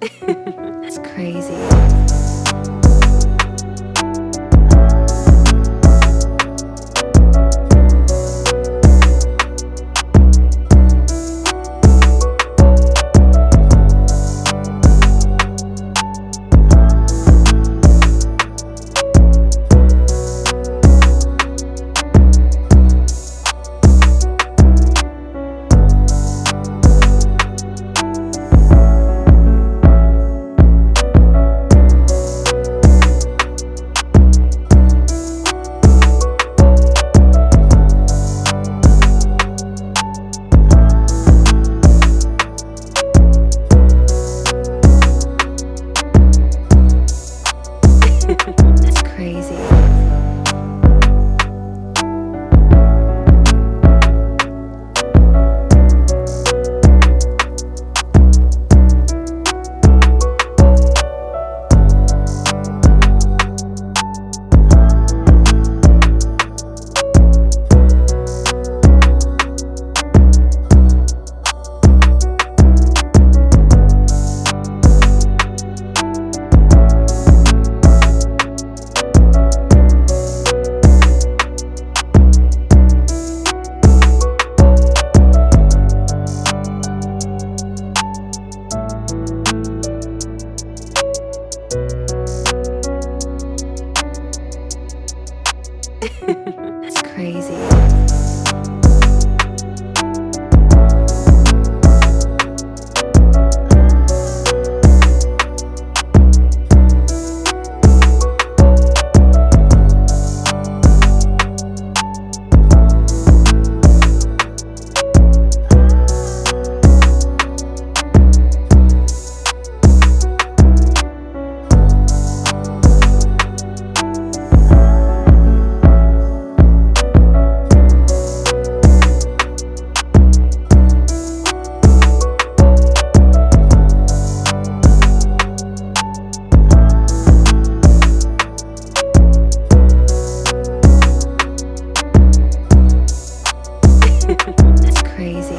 it's crazy. it's crazy. crazy.